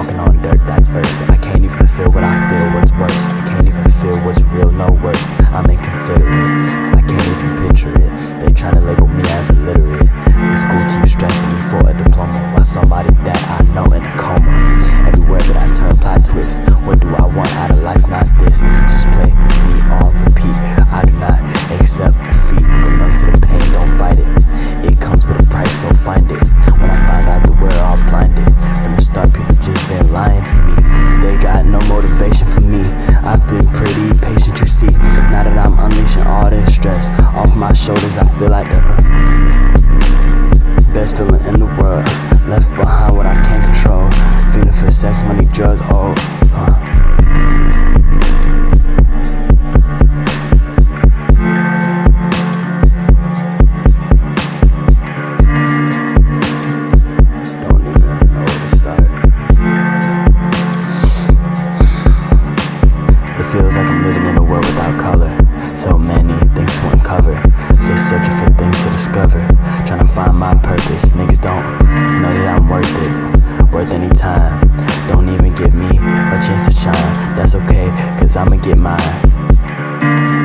walking on dirt that's earth. I can't even feel what I feel, what's worse. I can't even feel what's real, no worth. I'm inconsiderate, I can't even picture it. They tryna label me as illiterate. The school keeps stressing me for a diploma While somebody that I me. They got no motivation for me. I've been pretty patient, you see. Now that I'm unleashing all this stress off my shoulders, I feel like the best feeling in the world. Left behind what I can't control. Feeling for sex, money, drugs, oh. Feels like I'm living in a world without color. So many things to uncover. Still searching for things to discover. Trying to find my purpose. Niggas don't know that I'm worth it. Worth any time. Don't even give me a chance to shine. That's okay, cause I'ma get mine.